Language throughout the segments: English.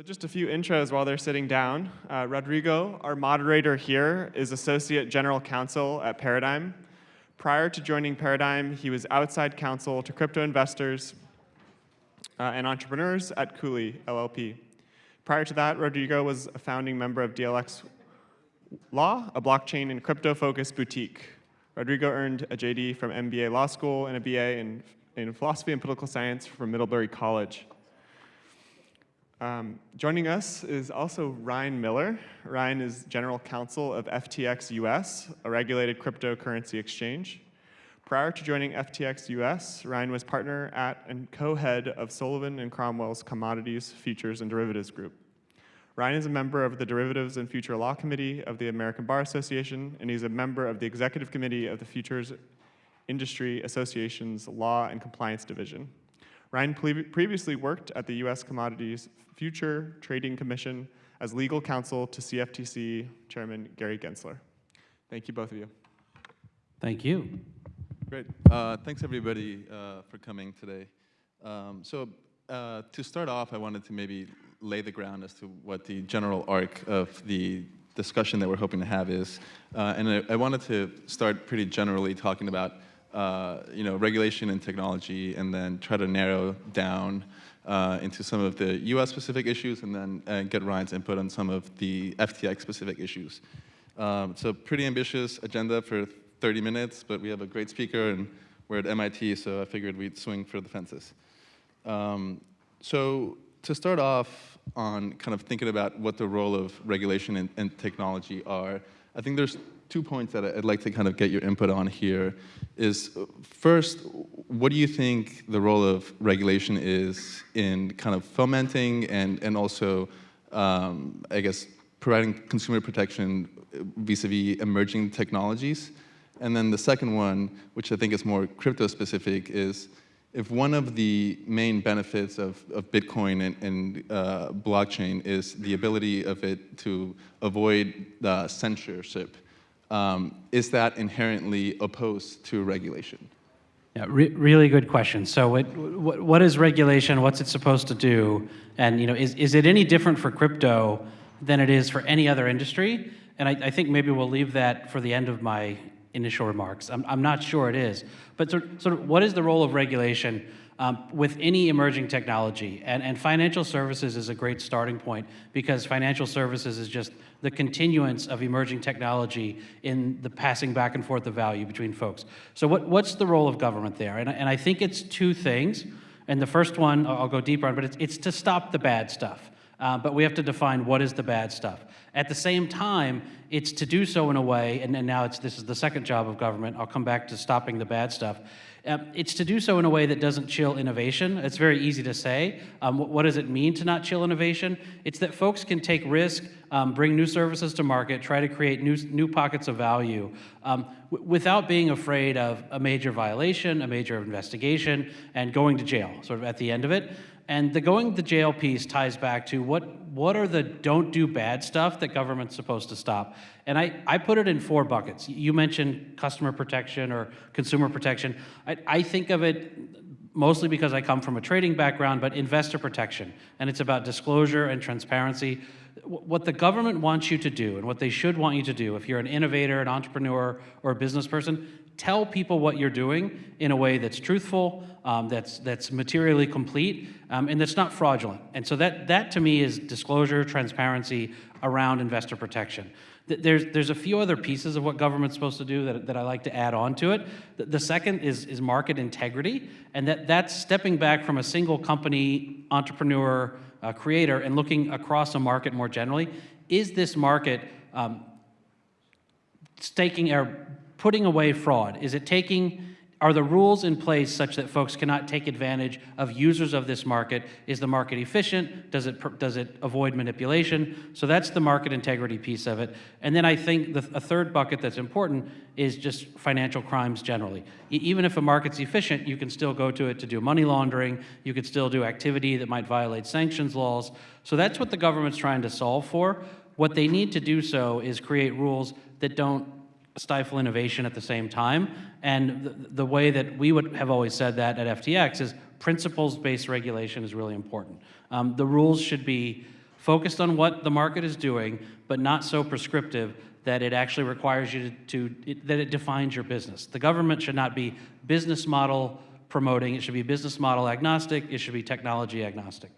So just a few intros while they're sitting down. Uh, Rodrigo, our moderator here, is Associate General Counsel at Paradigm. Prior to joining Paradigm, he was outside counsel to crypto investors uh, and entrepreneurs at Cooley LLP. Prior to that, Rodrigo was a founding member of DLX Law, a blockchain and crypto-focused boutique. Rodrigo earned a JD from MBA Law School and a BA in, in Philosophy and Political Science from Middlebury College. Um, joining us is also Ryan Miller. Ryan is General Counsel of FTX US, a regulated cryptocurrency exchange. Prior to joining FTX US, Ryan was partner at and co-head of Sullivan and Cromwell's Commodities, Futures, and Derivatives Group. Ryan is a member of the Derivatives and Future Law Committee of the American Bar Association, and he's a member of the Executive Committee of the Futures Industry Association's Law and Compliance Division. Ryan previously worked at the U.S. Commodities Future Trading Commission as legal counsel to CFTC Chairman Gary Gensler. Thank you, both of you. Thank you. Great. Uh, thanks, everybody, uh, for coming today. Um, so uh, to start off, I wanted to maybe lay the ground as to what the general arc of the discussion that we're hoping to have is. Uh, and I, I wanted to start pretty generally talking about uh, you know, regulation and technology, and then try to narrow down uh, into some of the US-specific issues, and then uh, get Ryan's input on some of the FTX-specific issues. Um, so pretty ambitious agenda for 30 minutes, but we have a great speaker, and we're at MIT, so I figured we'd swing for the fences. Um, so to start off on kind of thinking about what the role of regulation and, and technology are, I think there's two points that I'd like to kind of get your input on here is first, what do you think the role of regulation is in kind of fomenting and, and also, um, I guess, providing consumer protection vis-a-vis -vis emerging technologies? And then the second one, which I think is more crypto specific, is if one of the main benefits of, of Bitcoin and, and uh, blockchain is the ability of it to avoid censorship, um, is that inherently opposed to regulation? Yeah, re really good question. So what, what, what is regulation? What's it supposed to do? And you know, is, is it any different for crypto than it is for any other industry? And I, I think maybe we'll leave that for the end of my initial remarks. I'm, I'm not sure it is. But sort, sort of what is the role of regulation um, with any emerging technology? And, and financial services is a great starting point because financial services is just the continuance of emerging technology in the passing back and forth of value between folks. So what, what's the role of government there? And, and I think it's two things. And the first one, I'll go deeper on, but it's, it's to stop the bad stuff. Uh, but we have to define what is the bad stuff. At the same time, it's to do so in a way, and, and now it's, this is the second job of government, I'll come back to stopping the bad stuff, um, it's to do so in a way that doesn't chill innovation. It's very easy to say. Um, what, what, does it mean to not chill innovation? It's that folks can take risk, um, bring new services to market, try to create new, new pockets of value um, without being afraid of a major violation, a major investigation, and going to jail, sort of at the end of it. And the going to jail piece ties back to what, what are the don't do bad stuff that government's supposed to stop? And I, I put it in four buckets. You mentioned customer protection or consumer protection. I, I think of it mostly because I come from a trading background, but investor protection. And it's about disclosure and transparency. What the government wants you to do and what they should want you to do, if you're an innovator, an entrepreneur, or a business person, tell people what you're doing in a way that's truthful, um, that's, that's materially complete, um, and that's not fraudulent. And so that, that to me is disclosure, transparency around investor protection. There's, there's a few other pieces of what government's supposed to do that, that I like to add on to it. The, the second is, is market integrity, and that, that's stepping back from a single company, entrepreneur, uh, creator, and looking across a market more generally. Is this market um, staking or putting away fraud? Is it taking, are the rules in place such that folks cannot take advantage of users of this market? Is the market efficient? Does it, does it avoid manipulation? So that's the market integrity piece of it. And then I think the, a third bucket that's important is just financial crimes generally. E even if a market's efficient, you can still go to it to do money laundering. You could still do activity that might violate sanctions laws. So that's what the government's trying to solve for. What they need to do so is create rules that don't stifle innovation at the same time. And the, the, way that we would have always said that at FTX is principles-based regulation is really important. Um, the rules should be focused on what the market is doing, but not so prescriptive that it actually requires you to, to it, that it defines your business. The government should not be business model promoting, it should be business model agnostic, it should be technology agnostic.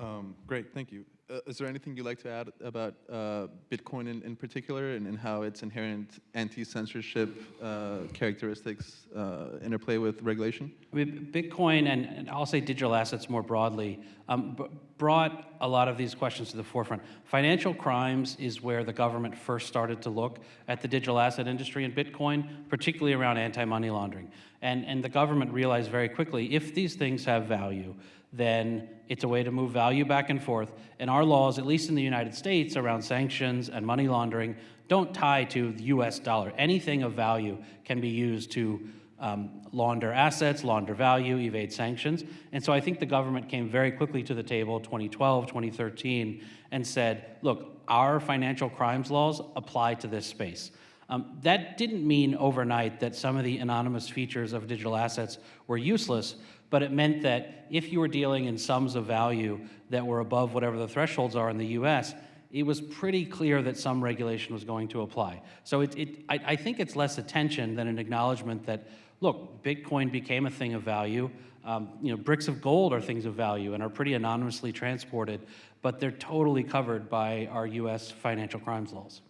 Um, great, thank you. Uh, is there anything you'd like to add about uh, Bitcoin in, in particular and, and how its inherent anti-censorship uh, characteristics uh, interplay with regulation? I mean, Bitcoin and, and I'll say digital assets more broadly um, brought a lot of these questions to the forefront. Financial crimes is where the government first started to look at the digital asset industry and Bitcoin, particularly around anti-money laundering. And, and the government realized very quickly, if these things have value, then it's a way to move value back and forth. And our laws, at least in the United States, around sanctions and money laundering, don't tie to the US dollar. Anything of value can be used to um, launder assets, launder value, evade sanctions. And so I think the government came very quickly to the table 2012, 2013, and said, look, our financial crimes laws apply to this space. Um, that didn't mean overnight that some of the anonymous features of digital assets were useless, but it meant that if you were dealing in sums of value that were above whatever the thresholds are in the US, it was pretty clear that some regulation was going to apply. So it, it, I, I think it's less attention than an acknowledgement that, look, Bitcoin became a thing of value. Um, you know, bricks of gold are things of value and are pretty anonymously transported, but they're totally covered by our US financial crimes laws.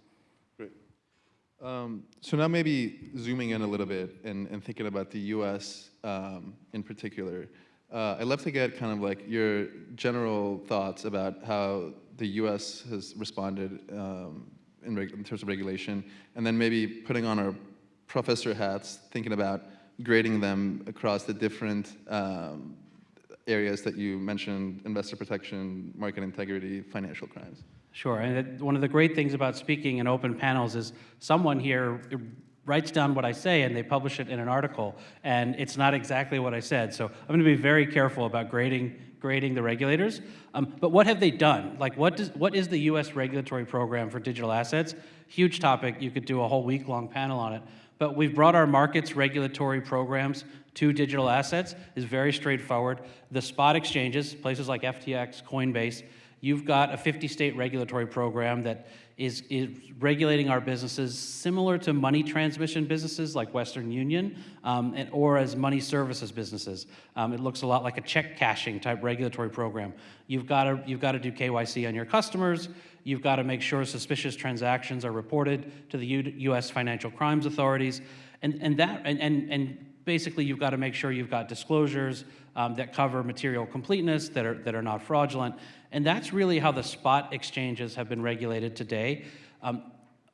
Great. Um, so now maybe zooming in a little bit and, and thinking about the U.S. Um, in particular, uh, I'd love to get kind of like your general thoughts about how the U.S. has responded um, in, in terms of regulation, and then maybe putting on our professor hats, thinking about grading them across the different um, areas that you mentioned: investor protection, market integrity, financial crimes. Sure, and one of the great things about speaking in open panels is someone here writes down what I say and they publish it in an article, and it's not exactly what I said. So I'm going to be very careful about grading grading the regulators. Um, but what have they done? Like, what does what is the U.S. regulatory program for digital assets? Huge topic. You could do a whole week long panel on it. But we've brought our markets regulatory programs to digital assets. is very straightforward. The spot exchanges, places like FTX, Coinbase, You've got a 50-state regulatory program that is, is regulating our businesses similar to money transmission businesses like Western Union, um, and, or as money services businesses. Um, it looks a lot like a check cashing type regulatory program. You've got to you've got to do KYC on your customers. You've got to make sure suspicious transactions are reported to the U U.S. financial crimes authorities, and and that and and, and basically you've got to make sure you've got disclosures um, that cover material completeness that are that are not fraudulent. And that's really how the spot exchanges have been regulated today. Um,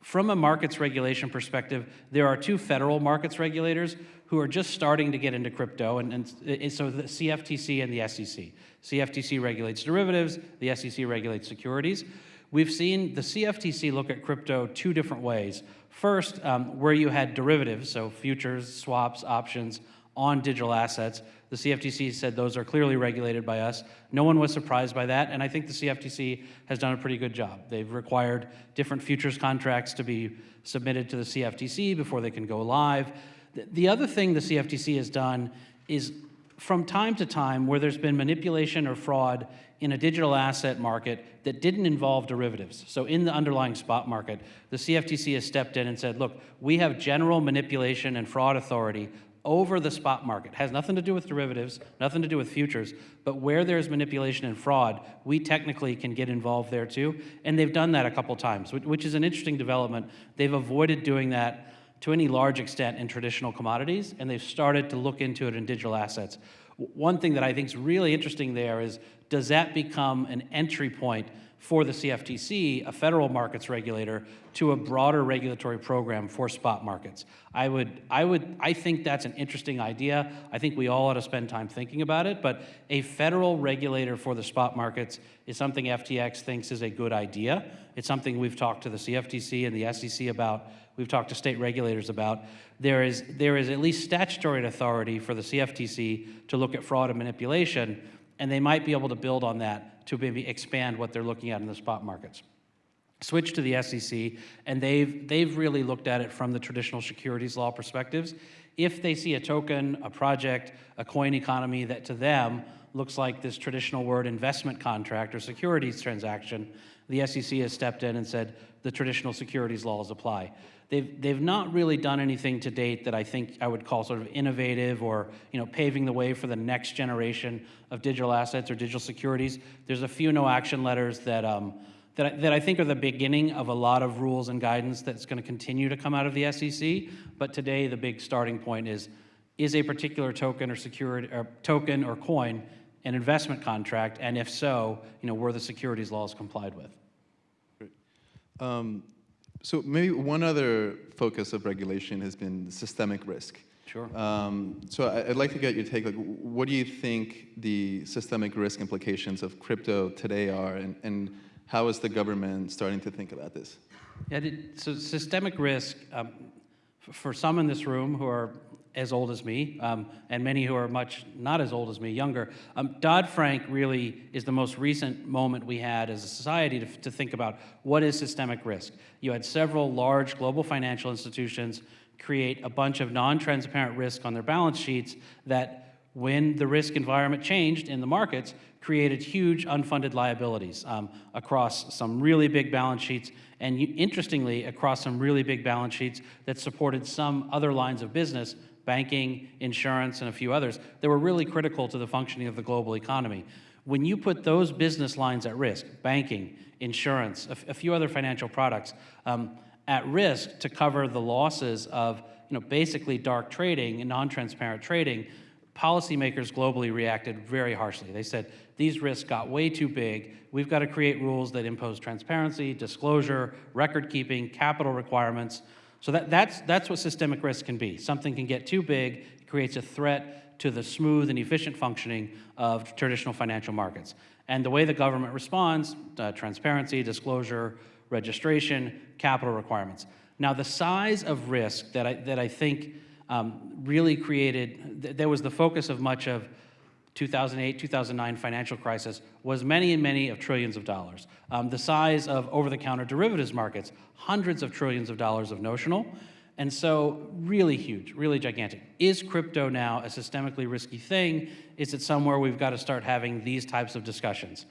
from a markets regulation perspective, there are two federal markets regulators who are just starting to get into crypto, and, and so the CFTC and the SEC. CFTC regulates derivatives, the SEC regulates securities. We've seen the CFTC look at crypto two different ways. First, um, where you had derivatives, so futures, swaps, options on digital assets, the CFTC said those are clearly regulated by us. No one was surprised by that, and I think the CFTC has done a pretty good job. They've required different futures contracts to be submitted to the CFTC before they can go live. The other thing the CFTC has done is from time to time where there's been manipulation or fraud in a digital asset market that didn't involve derivatives. So in the underlying spot market, the CFTC has stepped in and said, look, we have general manipulation and fraud authority over the spot market. has nothing to do with derivatives, nothing to do with futures, but where there's manipulation and fraud, we technically can get involved there too. And they've done that a couple times, which is an interesting development. They've avoided doing that to any large extent in traditional commodities, and they've started to look into it in digital assets. One thing that I think is really interesting there is, does that become an entry point for the CFTC, a federal markets regulator, to a broader regulatory program for spot markets. I would, I would, I think that's an interesting idea. I think we all ought to spend time thinking about it, but a federal regulator for the spot markets is something FTX thinks is a good idea. It's something we've talked to the CFTC and the SEC about. We've talked to state regulators about. There is, there is at least statutory authority for the CFTC to look at fraud and manipulation, and they might be able to build on that to maybe expand what they're looking at in the spot markets. Switch to the SEC, and they've, they've really looked at it from the traditional securities law perspectives. If they see a token, a project, a coin economy that to them looks like this traditional word investment contract or securities transaction, the SEC has stepped in and said the traditional securities laws apply. They've, they've not really done anything to date that I think I would call sort of innovative or you know, paving the way for the next generation of digital assets or digital securities. There's a few no action letters that, um, that, I, that I think are the beginning of a lot of rules and guidance that's going to continue to come out of the SEC. But today, the big starting point is, is a particular token or security or token or coin an investment contract? And if so, you know, were the securities laws complied with? Um, so maybe one other focus of regulation has been systemic risk. Sure. Um, so I'd like to get your take. Like, what do you think the systemic risk implications of crypto today are, and, and how is the government starting to think about this? Yeah, so systemic risk, um, for some in this room who are as old as me, um, and many who are much not as old as me, younger, um, Dodd-Frank really is the most recent moment we had as a society to, to think about what is systemic risk. You had several large global financial institutions create a bunch of non-transparent risk on their balance sheets that when the risk environment changed in the markets, created huge unfunded liabilities um, across some really big balance sheets, and interestingly, across some really big balance sheets that supported some other lines of business, banking, insurance, and a few others, that were really critical to the functioning of the global economy. When you put those business lines at risk, banking, insurance, a few other financial products, um, at risk to cover the losses of you know, basically dark trading and non-transparent trading, policymakers globally reacted very harshly. They said, these risks got way too big. We've got to create rules that impose transparency, disclosure, record keeping, capital requirements. So that, that's, that's what systemic risk can be. Something can get too big, it creates a threat to the smooth and efficient functioning of traditional financial markets. And the way the government responds, uh, transparency, disclosure, registration, capital requirements. Now, the size of risk that I, that I think um, really created, th- there was the focus of much of 2008, 2009 financial crisis was many and many of trillions of dollars. Um, the size of over-the-counter derivatives markets, hundreds of trillions of dollars of notional, and so really huge, really gigantic. Is crypto now a systemically risky thing? Is it somewhere we've got to start having these types of discussions?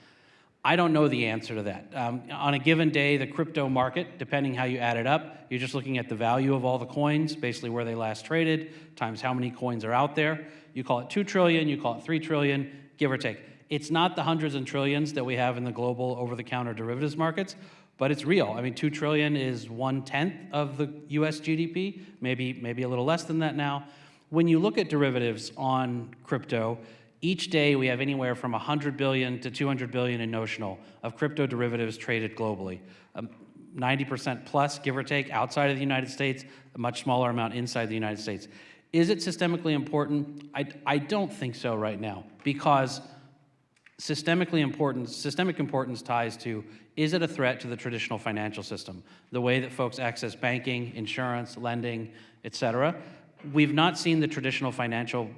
I don't know the answer to that. Um, on a given day, the crypto market, depending how you add it up, you're just looking at the value of all the coins, basically where they last traded, times how many coins are out there. You call it 2 trillion, you call it 3 trillion, give or take. It's not the hundreds and trillions that we have in the global over-the-counter derivatives markets, but it's real. I mean, 2 trillion is one-tenth of the US GDP, maybe, maybe a little less than that now. When you look at derivatives on crypto, each day, we have anywhere from 100 billion to 200 billion in notional of crypto derivatives traded globally. Um, 90% plus, give or take, outside of the United States, a much smaller amount inside the United States. Is it systemically important? I, I don't think so right now, because systemically important, systemic importance ties to, is it a threat to the traditional financial system? The way that folks access banking, insurance, lending, et cetera. We've not seen the traditional financial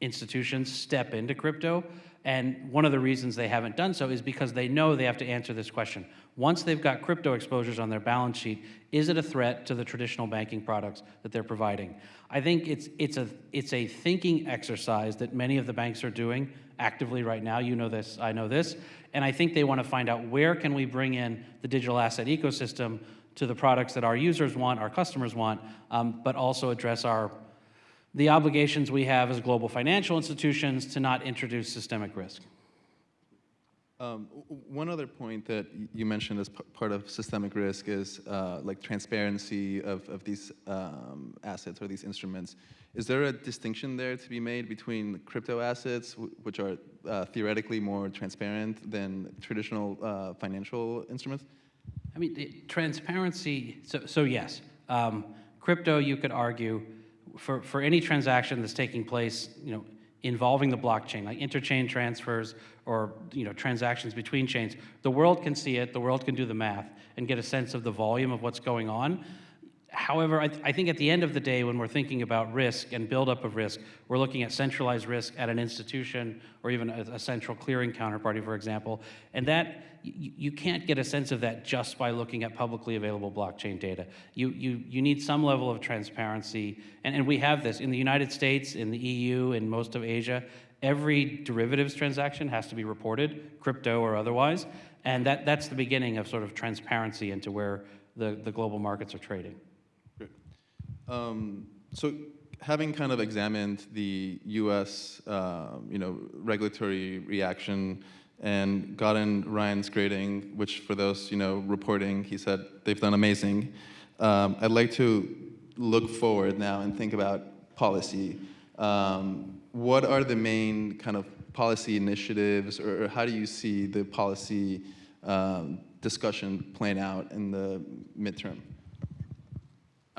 institutions step into crypto. And one of the reasons they haven't done so is because they know they have to answer this question. Once they've got crypto exposures on their balance sheet, is it a threat to the traditional banking products that they're providing? I think it's, it's, a, it's a thinking exercise that many of the banks are doing actively right now. You know this, I know this. And I think they want to find out where can we bring in the digital asset ecosystem to the products that our users want, our customers want, um, but also address our the obligations we have as global financial institutions to not introduce systemic risk. Um, one other point that you mentioned as part of systemic risk is uh, like transparency of, of these um, assets or these instruments. Is there a distinction there to be made between crypto assets, which are uh, theoretically more transparent than traditional uh, financial instruments? I mean, the transparency, so, so yes. Um, crypto, you could argue, for, for any transaction that's taking place, you know, involving the blockchain, like interchain transfers or, you know, transactions between chains, the world can see it, the world can do the math and get a sense of the volume of what's going on. However, I, I think at the end of the day, when we're thinking about risk and buildup of risk, we're looking at centralized risk at an institution or even a, a central clearing counterparty, for example. And that, you, you can't get a sense of that just by looking at publicly available blockchain data. You, you, you need some level of transparency. And, and we have this in the United States, in the EU, in most of Asia. Every derivatives transaction has to be reported, crypto or otherwise. And that, that's the beginning of sort of transparency into where the, the global markets are trading. Um, so having kind of examined the U.S. um, you know regulatory reaction and gotten Ryan's grading, which for those you know reporting, he said they've done amazing. Um, I'd like to look forward now and think about policy. Um, what are the main kind of policy initiatives, or, or how do you see the policy um, discussion playing out in the midterm?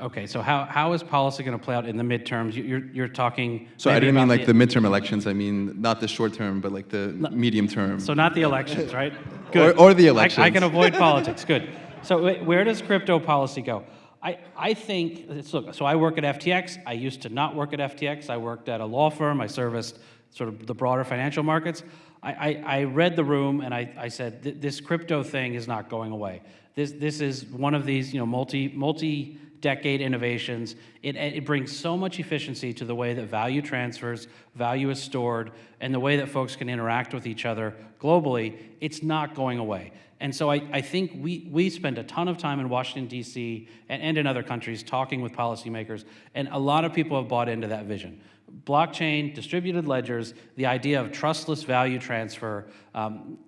Okay, so how, how is policy going to play out in the midterms? You- You're, you're talking. So I didn't mean like the midterm elections. I mean not the short term, but like the medium term. So not the elections, right? Or- Good. or the I- I can avoid politics, good. So where does crypto policy go? I, I think, look, so I work at FTX. I used to not work at FTX. I worked at a law firm. I serviced sort of the broader financial markets. I, I, I read the room and I, I said, "Th- this crypto thing is not going away. This, this is one of these, you know, multi, multi decade innovations. It, it brings so much efficiency to the way that value transfers, value is stored, and the way that folks can interact with each other globally. It's not going away. And so I, I think we, we spend a ton of time in Washington, D.C., and, and in other countries talking with policymakers, and a lot of people have bought into that vision. Blockchain, distributed ledgers, the idea of trustless value transfer, um,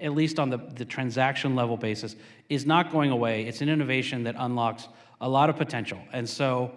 at least on the, the transaction level basis, is not going away. It's an innovation that unlocks a lot of potential. And so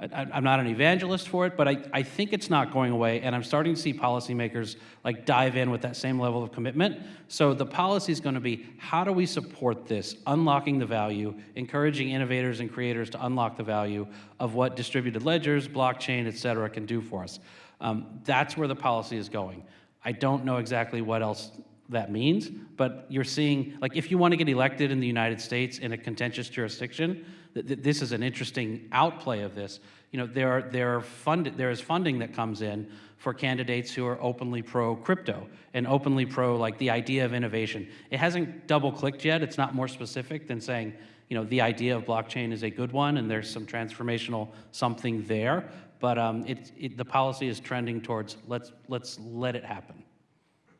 I, I'm not an evangelist for it, but I, I think it's not going away, and I'm starting to see policymakers like dive in with that same level of commitment. So the policy is going to be how do we support this, unlocking the value, encouraging innovators and creators to unlock the value of what distributed ledgers, blockchain, et cetera, can do for us. Um, that's where the policy is going. I don't know exactly what else that means, but you're seeing, like, if you want to get elected in the United States in a contentious jurisdiction, th- th- this is an interesting outplay of this. You know, there are, there are fund, there is funding that comes in for candidates who are openly pro crypto and openly pro like the idea of innovation. It hasn't double clicked yet. It's not more specific than saying, you know, the idea of blockchain is a good one and there's some transformational something there. But um, it, it, the policy is trending towards let's let's let it happen.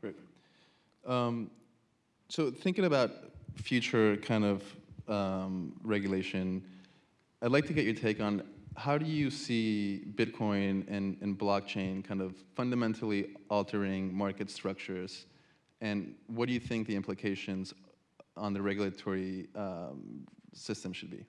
Great. Um, so thinking about future kind of um, regulation, I'd like to get your take on how do you see Bitcoin and, and blockchain kind of fundamentally altering market structures, and what do you think the implications on the regulatory um, system should be?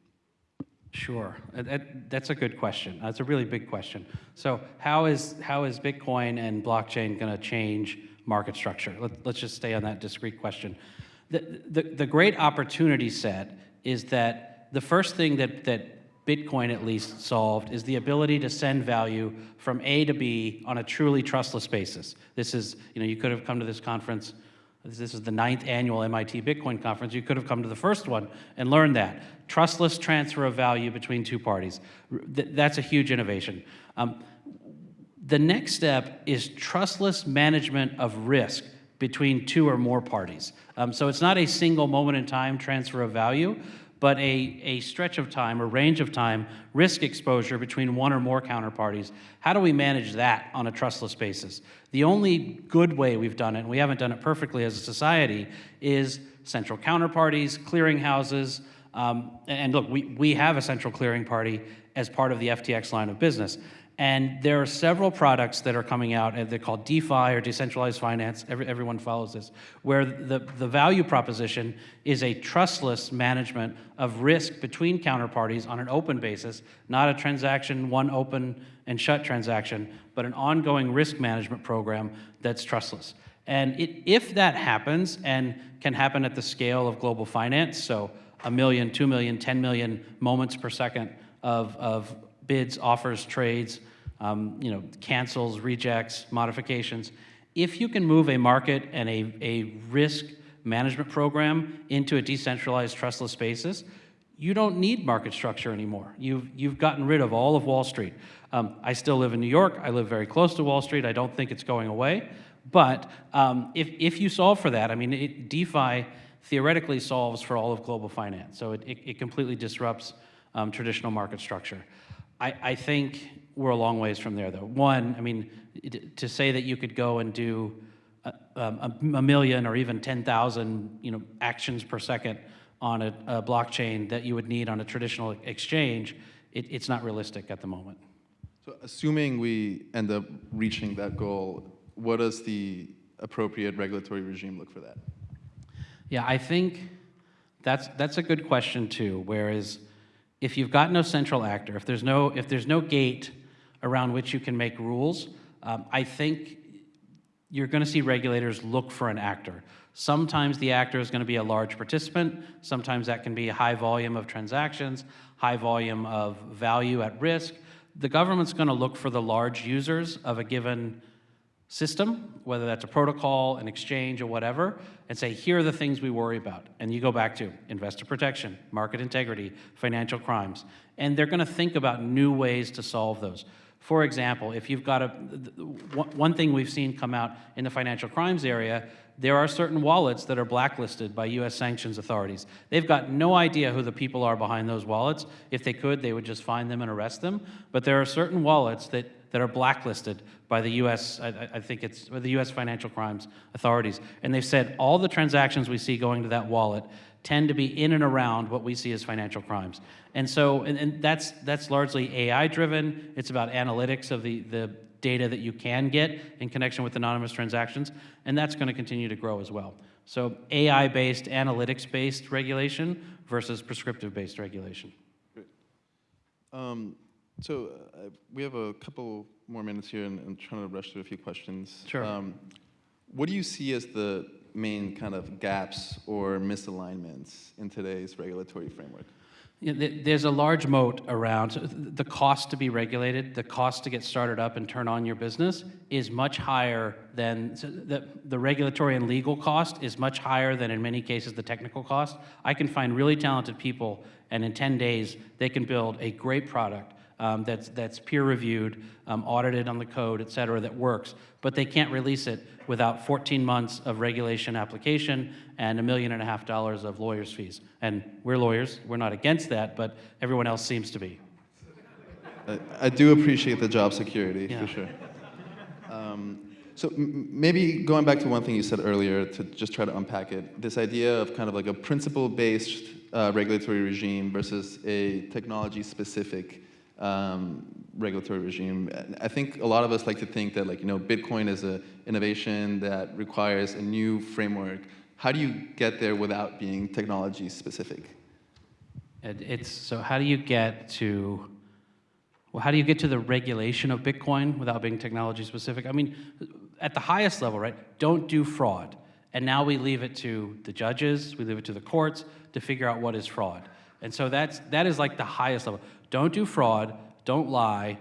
Sure, that, that's a good question. That's a really big question. So how is, how is Bitcoin and blockchain going to change market structure? Let, let's just stay on that discrete question. The, the, the great opportunity set is that the first thing that, that Bitcoin at least solved is the ability to send value from A to B on a truly trustless basis. This is, you know, you could have come to this conference this is the ninth annual MIT Bitcoin conference. You could have come to the first one and learned that. Trustless transfer of value between two parties. That's a huge innovation. Um, the next step is trustless management of risk between two or more parties. Um, so it's not a single moment in time transfer of value, but a, a stretch of time or range of time risk exposure between one or more counterparties. How do we manage that on a trustless basis? The only good way we've done it, and we haven't done it perfectly as a society, is central counterparties, clearinghouses, um, and look, we, we have a central clearing party as part of the FTX line of business. And there are several products that are coming out, and they're called DeFi or decentralized finance. Every, everyone follows this, where the, the value proposition is a trustless management of risk between counterparties on an open basis, not a transaction, one open and shut transaction, but an ongoing risk management program that's trustless. And it, if that happens and can happen at the scale of global finance, so a million, two million, 10 million moments per second of, of bids, offers, trades, um, you know, cancels, rejects, modifications. If you can move a market and a, a risk management program into a decentralized, trustless basis, you don't need market structure anymore. You've, you've gotten rid of all of Wall Street. Um, I still live in New York. I live very close to Wall Street. I don't think it's going away. But um, if, if you solve for that, I mean, it, DeFi theoretically solves for all of global finance. So it, it, it completely disrupts um, traditional market structure. I, I think we're a long ways from there, though. One, I mean, it- to say that you could go and do a, um, a, a million or even 10,000, you know, actions per second on a, a blockchain that you would need on a traditional exchange, it, it's not realistic at the moment. So assuming we end up reaching that goal, what does the appropriate regulatory regime look for that? Yeah, I think that's that's a good question too. Whereas, if you've got no central actor, if there's no if there's no gate around which you can make rules, um, I think you're going to see regulators look for an actor. Sometimes the actor is going to be a large participant. Sometimes that can be a high volume of transactions, high volume of value at risk. The government's going to look for the large users of a given system, whether that's a protocol, an exchange, or whatever, and say, here are the things we worry about. And you go back to investor protection, market integrity, financial crimes. And they're going to think about new ways to solve those. For example, if you've got a, one thing we've seen come out in the financial crimes area, there are certain wallets that are blacklisted by US sanctions authorities. They've got no idea who the people are behind those wallets. If they could, they would just find them and arrest them. But there are certain wallets that that are blacklisted by the U.S. I, I think it's the U.S. financial crimes authorities, and they've said all the transactions we see going to that wallet tend to be in and around what we see as financial crimes. And so, and, and that's that's largely AI driven. It's about analytics of the the data that you can get in connection with anonymous transactions, and that's going to continue to grow as well. So AI-based, analytics-based regulation versus prescriptive-based regulation. Um, so uh, we have a couple more minutes here and I'm trying to rush through a few questions. Sure. Um, what do you see as the main kind of gaps or misalignments in today's regulatory framework? Yeah, there's a large moat around the cost to be regulated, the cost to get started up and turn on your business is much higher than the, the regulatory and legal cost is much higher than in many cases the technical cost. I can find really talented people, and in 10 days, they can build a great product um, that's, that's peer reviewed, um, audited on the code, et cetera, that works, but they can't release it without 14 months of regulation application and a million and a half dollars of lawyers' fees. And we're lawyers, we're not against that, but everyone else seems to be. I, I do appreciate the job security Yeah. for sure. Um, so m- maybe going back to one thing you said earlier to just try to unpack it, this idea of kind of like a principle-based uh, regulatory regime versus a technology-specific um, regulatory regime. I think a lot of us like to think that like you know Bitcoin is an innovation that requires a new framework. How do you get there without being technology-specific? It's, so how do you get to, well, how do you get to the regulation of Bitcoin without being technology specific? I mean, at the highest level, right, don't do fraud. And now we leave it to the judges, we leave it to the courts to figure out what is fraud. And so that's, that is like the highest level. Don't do fraud, don't lie,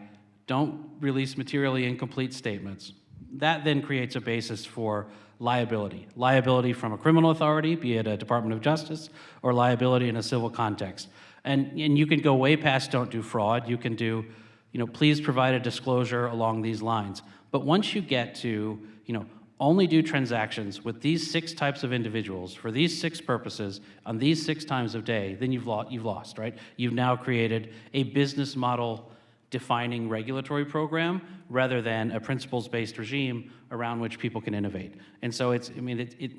don't release materially incomplete statements. That then creates a basis for liability. Liability from a criminal authority, be it a Department of Justice, or liability in a civil context. And, and you can go way past don't do fraud. You can do, you know, please provide a disclosure along these lines. But once you get to, you know, only do transactions with these six types of individuals for these six purposes on these six times of day, then you've, lo- you've lost, right? You've now created a business model defining regulatory program rather than a principles-based regime around which people can innovate. And so it's, I mean, it, it,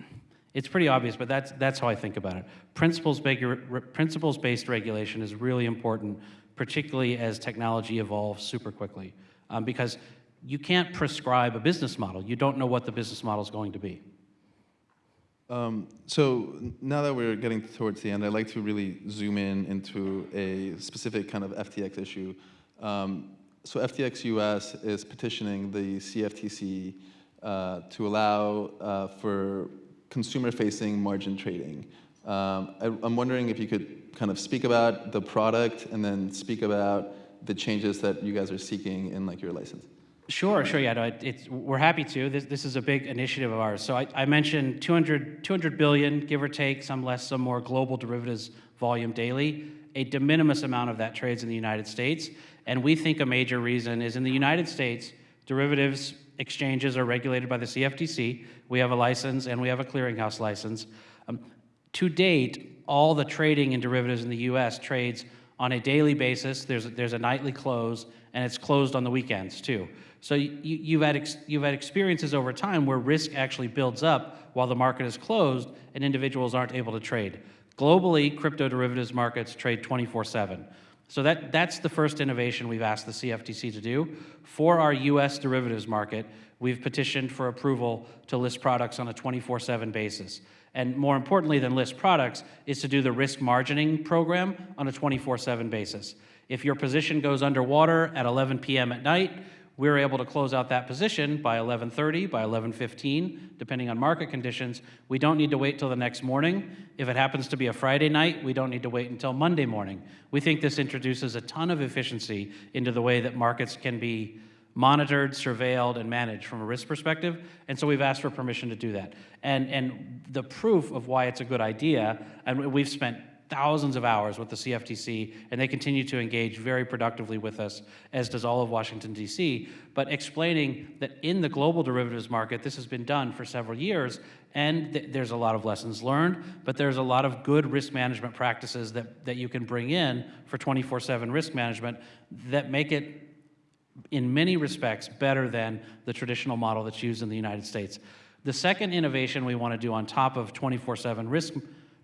it's pretty obvious, but that's, that's how I think about it. Principles-based principles-based regulation is really important, particularly as technology evolves super quickly, um, because you can't prescribe a business model. You don't know what the business model is going to be. Um, so now that we're getting towards the end, I'd like to really zoom in into a specific kind of FTX issue. Um, so FTX US is petitioning the CFTC uh, to allow uh, for consumer-facing margin trading. Um, I, I'm wondering if you could kind of speak about the product and then speak about the changes that you guys are seeking in like your license. Sure, sure, yeah, no, it, we're happy to. This, this is a big initiative of ours. So I, I mentioned 200, 200 billion, give or take, some less, some more, global derivatives volume daily. a de minimis amount of that trades in the United States. And we think a major reason is in the United States, derivatives exchanges are regulated by the CFTC. We have a license and we have a clearinghouse license. Um, to date, all the trading in derivatives in the US trades on a daily basis. There's, there's a nightly close, and it's closed on the weekends too. So you, you've, had you've had experiences over time where risk actually builds up while the market is closed and individuals aren't able to trade. Globally, crypto derivatives markets trade 24 7. So that, that's the first innovation we've asked the CFTC to do. For our US derivatives market, we've petitioned for approval to list products on a 24 7 basis. And more importantly than list products is to do the risk margining program on a 24 7 basis. If your position goes underwater at 11 p.m. at night, we're able to close out that position by 11:30, by 11:15, depending on market conditions. We don't need to wait till the next morning. If it happens to be a Friday night, we don't need to wait until Monday morning. We think this introduces a ton of efficiency into the way that markets can be monitored, surveilled, and managed from a risk perspective. And so we've asked for permission to do that. And, and the proof of why it's a good idea, and we've spent thousands of hours with the CFTC, and they continue to engage very productively with us, as does all of Washington, D.C., but explaining that in the global derivatives market, this has been done for several years, and th there's a lot of lessons learned, but there's a lot of good risk management practices that, that you can bring in for 24-7 risk management that make it in many respects better than the traditional model that's used in the United States. The second innovation we want to do on top of 24-7 risk,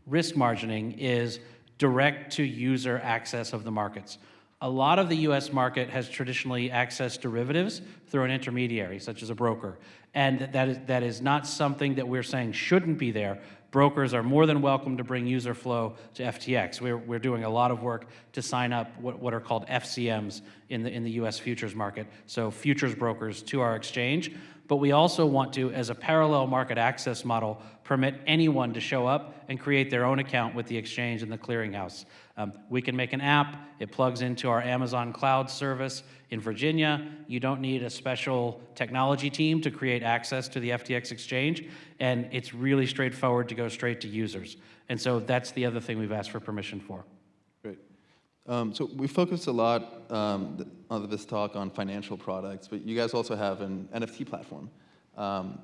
risk margining is direct to user access of the markets. A lot of the US market has traditionally accessed derivatives through an intermediary, such as a broker. And that is, that is not something that we're saying shouldn't be there. Brokers are more than welcome to bring user flow to FTX. We're, we're doing a lot of work to sign up what, what are called FCMs in the, in the US futures market, so futures brokers to our exchange. But we also want to, as a parallel market access model, permit anyone to show up and create their own account with the exchange and the clearinghouse. Um, we can make an app, it plugs into our Amazon cloud service in Virginia. You don't need a special technology team to create access to the FTX exchange, and it's really straightforward to go straight to users. And so that's the other thing we've asked for permission for. Um, so we focused a lot um, on this talk on financial products, but you guys also have an NFT platform. Um,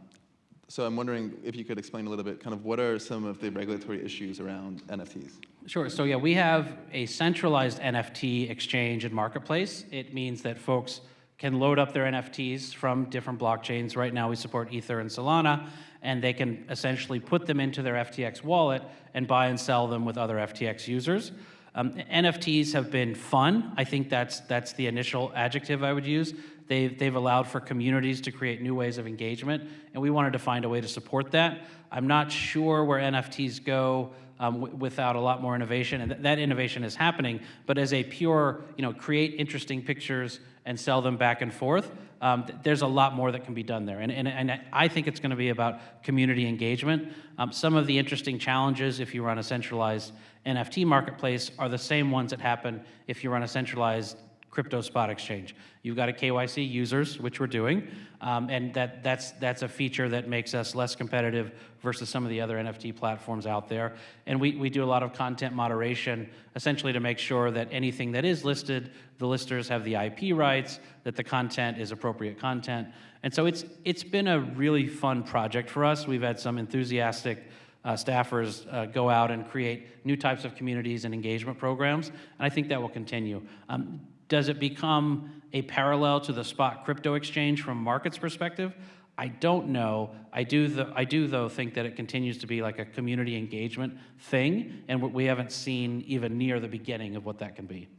so I'm wondering if you could explain a little bit, kind of what are some of the regulatory issues around NFTs? Sure. So yeah, we have a centralized NFT exchange and marketplace. It means that folks can load up their NFTs from different blockchains. Right now we support Ether and Solana, and they can essentially put them into their FTX wallet and buy and sell them with other FTX users. Um, NFTs have been fun. I think that's, that's the initial adjective I would use. They've, they've allowed for communities to create new ways of engagement, and we wanted to find a way to support that. I'm not sure where NFTs go um, without a lot more innovation, and th that innovation is happening, but as a pure, you know, create interesting pictures and sell them back and forth, um, th there's a lot more that can be done there. And, and, and I think it's going to be about community engagement. Um, some of the interesting challenges if you run a centralized NFT marketplace are the same ones that happen if you run a centralized crypto spot exchange. You've got a KYC users, which we're doing, um, and that, that's, that's a feature that makes us less competitive versus some of the other NFT platforms out there. And we, we do a lot of content moderation, essentially to make sure that anything that is listed, the listers have the IP rights, that the content is appropriate content. And so it's, it's been a really fun project for us. We've had some enthusiastic uh, staffers uh, go out and create new types of communities and engagement programs, and I think that will continue. Um, does it become a parallel to the spot crypto exchange from markets perspective? I don't know. I do, th I do though think that it continues to be like a community engagement thing, and we haven't seen even near the beginning of what that can be.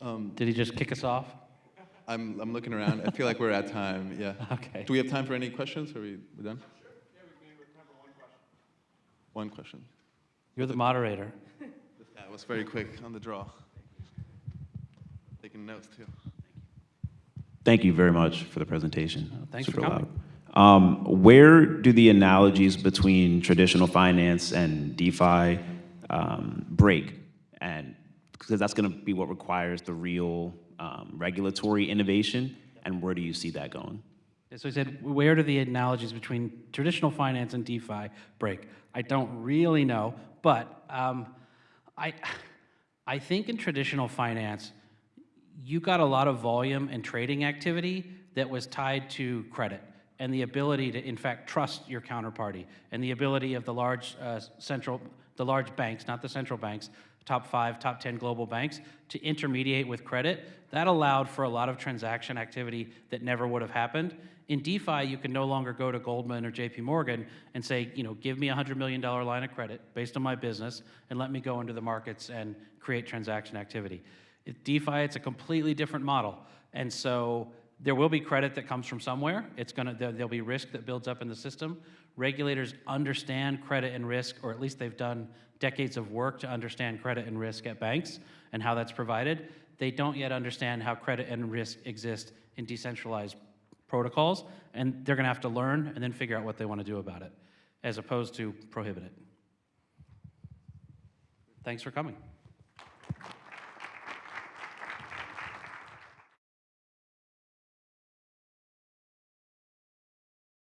Um, Did he just kick us off? I'm, I'm looking around. I feel like we're at time. Yeah. Okay. Do we have time for any questions? Are we we done? One question. You're the moderator. This guy was very quick on the draw. Taking notes too. Thank you very much for the presentation. thanks Super for coming. loud. Um, where do the analogies between traditional finance and DeFi um, break? And because that's going to be what requires the real um, regulatory innovation, and where do you see that going? So he said, where do the analogies between traditional finance and DeFi break? I don't really know, but um, I, I think in traditional finance, you got a lot of volume and trading activity that was tied to credit and the ability to, in fact, trust your counterparty and the ability of the large uh, central, the large banks, not the central banks, top five, top 10 global banks, to intermediate with credit. That allowed for a lot of transaction activity that never would have happened. In DeFi, you can no longer go to Goldman or JP Morgan and say, you know, give me a $100 million line of credit based on my business and let me go into the markets and create transaction activity. DeFi, it's a completely different model. And so there will be credit that comes from somewhere. It's gonna, there, there'll be risk that builds up in the system. Regulators understand credit and risk, or at least they've done decades of work to understand credit and risk at banks and how that's provided. They don't yet understand how credit and risk exist in decentralized protocols, and they're gonna have to learn and then figure out what they wanna do about it, as opposed to prohibit it. Thanks for coming.